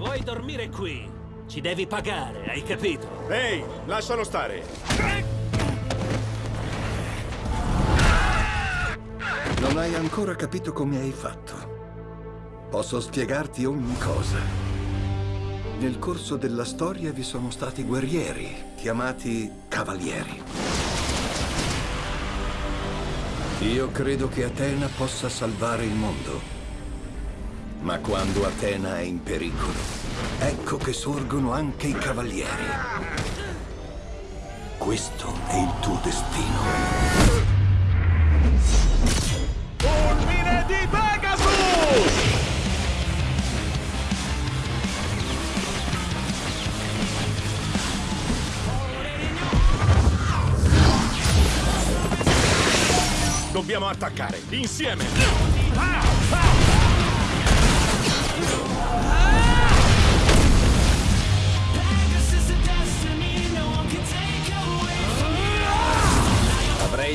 vuoi dormire qui, ci devi pagare, hai capito? Ehi, lascialo stare. Non hai ancora capito come hai fatto. Posso spiegarti ogni cosa. Nel corso della storia vi sono stati guerrieri, chiamati cavalieri. Io credo che Atena possa salvare il mondo. Ma quando Atena è in pericolo, ecco che sorgono anche i cavalieri. Questo è il tuo destino. Fulmine di Pegasus! Dobbiamo attaccare, insieme! Avrei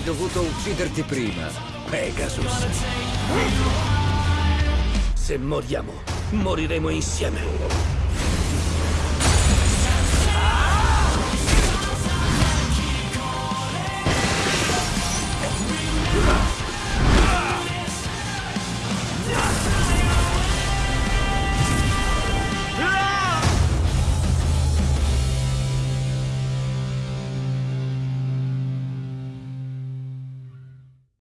dovuto ucciderti prima, Pegasus. Se moriamo, moriremo insieme.